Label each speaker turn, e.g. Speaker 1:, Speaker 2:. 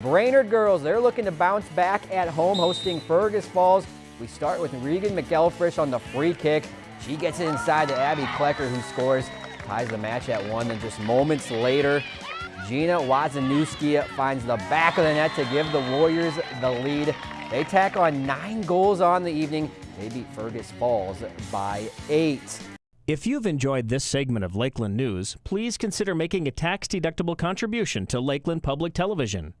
Speaker 1: Brainerd girls, they're looking to bounce back at home hosting Fergus Falls. We start with Regan McElfresh on the free kick. She gets it inside to Abby Klecker who scores, ties the match at one. And just moments later, Gina Wazanewski finds the back of the net to give the Warriors the lead. They tack on nine goals on the evening. They beat Fergus Falls by eight.
Speaker 2: If you've enjoyed this segment of Lakeland News, please consider making a tax-deductible contribution to Lakeland Public Television.